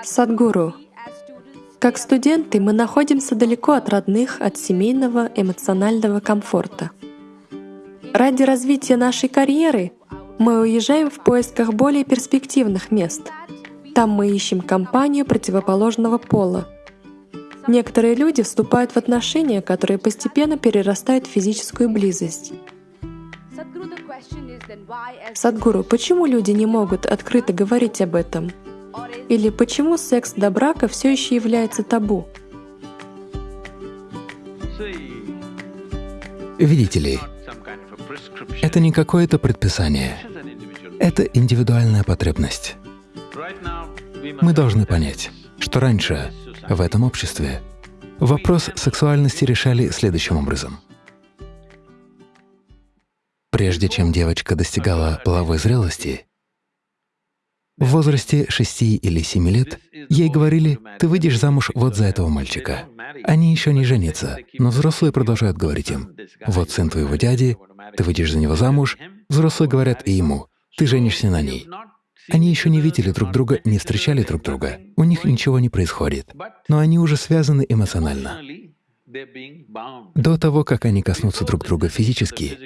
Садгуру, как студенты мы находимся далеко от родных, от семейного эмоционального комфорта. Ради развития нашей карьеры мы уезжаем в поисках более перспективных мест. Там мы ищем компанию противоположного пола. Некоторые люди вступают в отношения, которые постепенно перерастают в физическую близость. Садгуру, почему люди не могут открыто говорить об этом? Или почему секс до брака все еще является табу? Видите ли, это не какое-то предписание, это индивидуальная потребность. Мы должны понять, что раньше в этом обществе вопрос сексуальности решали следующим образом. Прежде чем девочка достигала половой зрелости, в возрасте 6 или 7 лет ей говорили, ты выйдешь замуж вот за этого мальчика. Они еще не женятся, но взрослые продолжают говорить им, вот сын твоего дяди, ты выйдешь за него замуж. Взрослые говорят и ему, ты женишься на ней. Они еще не видели друг друга, не встречали друг друга, у них ничего не происходит, но они уже связаны эмоционально. До того, как они коснутся друг друга физически,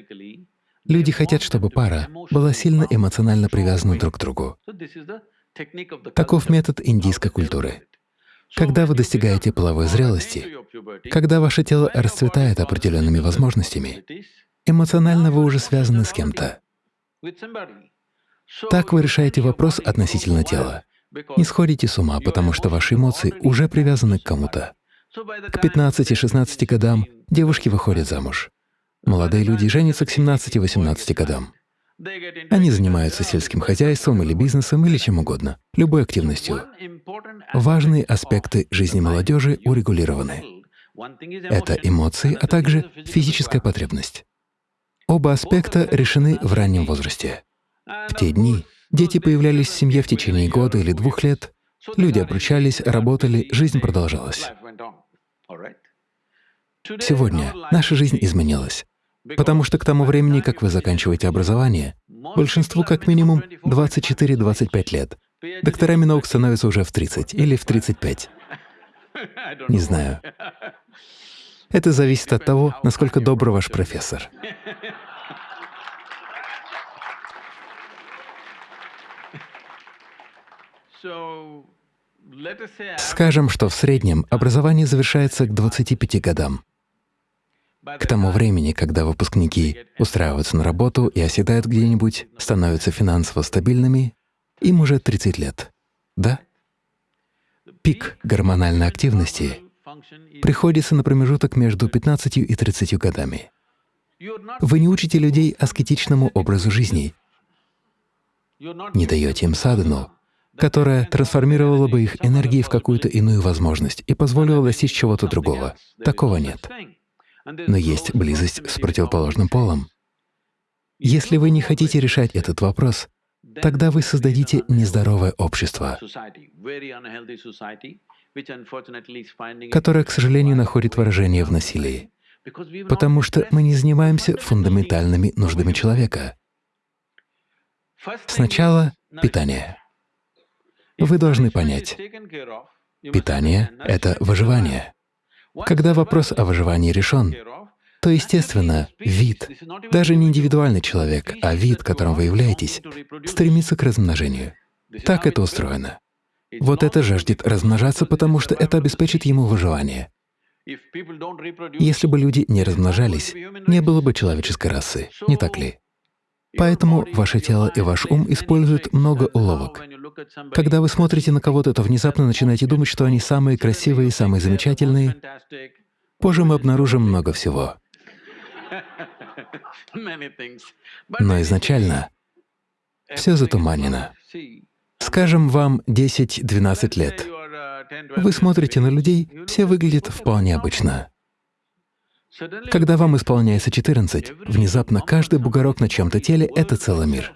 люди хотят, чтобы пара была сильно эмоционально привязана друг к другу. Таков метод индийской культуры. Когда вы достигаете половой зрелости, когда ваше тело расцветает определенными возможностями, эмоционально вы уже связаны с кем-то. Так вы решаете вопрос относительно тела. Не сходите с ума, потому что ваши эмоции уже привязаны к кому-то. К 15-16 годам девушки выходят замуж. Молодые люди женятся к 17-18 годам. Они занимаются сельским хозяйством или бизнесом или чем угодно, любой активностью. Важные аспекты жизни молодежи урегулированы. Это эмоции, а также физическая потребность. Оба аспекта решены в раннем возрасте. В те дни дети появлялись в семье в течение года или двух лет, люди обручались, работали, жизнь продолжалась. Сегодня наша жизнь изменилась, потому что к тому времени, как вы заканчиваете образование, большинству как минимум 24-25 лет. Докторами наук становятся уже в 30 или в 35. Не знаю. Это зависит от того, насколько добр ваш профессор. Скажем, что в среднем образование завершается к 25 годам. К тому времени, когда выпускники устраиваются на работу и оседают где-нибудь, становятся финансово стабильными, им уже 30 лет. Да? Пик гормональной активности приходится на промежуток между 15 и 30 годами. Вы не учите людей аскетичному образу жизни, не даете им садану, которая трансформировала бы их энергии в какую-то иную возможность и позволила достичь чего-то другого. Такого нет. Но есть близость с противоположным полом. Если вы не хотите решать этот вопрос, тогда вы создадите нездоровое общество, которое, к сожалению, находит выражение в насилии, потому что мы не занимаемся фундаментальными нуждами человека. Сначала — питание. Вы должны понять, питание — это выживание. Когда вопрос о выживании решен, то, естественно, вид, даже не индивидуальный человек, а вид, которым вы являетесь, стремится к размножению. Так это устроено. Вот это жаждет размножаться, потому что это обеспечит ему выживание. Если бы люди не размножались, не было бы человеческой расы, не так ли? Поэтому ваше тело и ваш ум используют много уловок. Когда вы смотрите на кого-то, то внезапно начинаете думать, что они самые красивые, самые замечательные. Позже мы обнаружим много всего. Но изначально все затуманено. Скажем, вам 10-12 лет. Вы смотрите на людей, все выглядят вполне обычно. Когда вам исполняется 14, внезапно каждый бугорок на чем-то теле — это целый мир.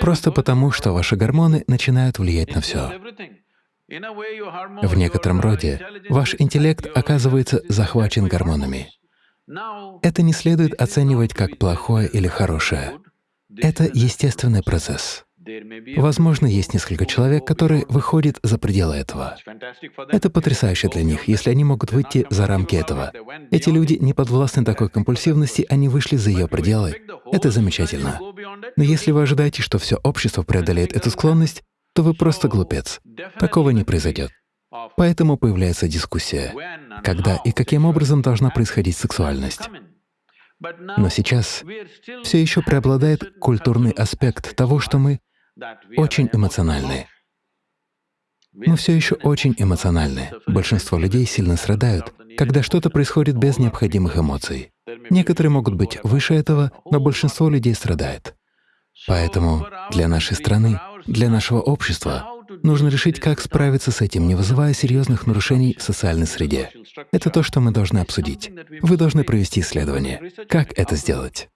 Просто потому, что ваши гормоны начинают влиять на все. В некотором роде ваш интеллект оказывается захвачен гормонами. Это не следует оценивать как плохое или хорошее. Это естественный процесс. Возможно, есть несколько человек, которые выходят за пределы этого. Это потрясающе для них, если они могут выйти за рамки этого. Эти люди не подвластны такой компульсивности, они вышли за ее пределы. Это замечательно. Но если вы ожидаете, что все общество преодолеет эту склонность, то вы просто глупец. Такого не произойдет. Поэтому появляется дискуссия, когда и каким образом должна происходить сексуальность. Но сейчас все еще преобладает культурный аспект того, что мы очень эмоциональны. Мы все еще очень эмоциональны. Большинство людей сильно страдают, когда что-то происходит без необходимых эмоций. Некоторые могут быть выше этого, но большинство людей страдает. Поэтому для нашей страны, для нашего общества нужно решить, как справиться с этим, не вызывая серьезных нарушений в социальной среде. Это то, что мы должны обсудить. Вы должны провести исследование. Как это сделать?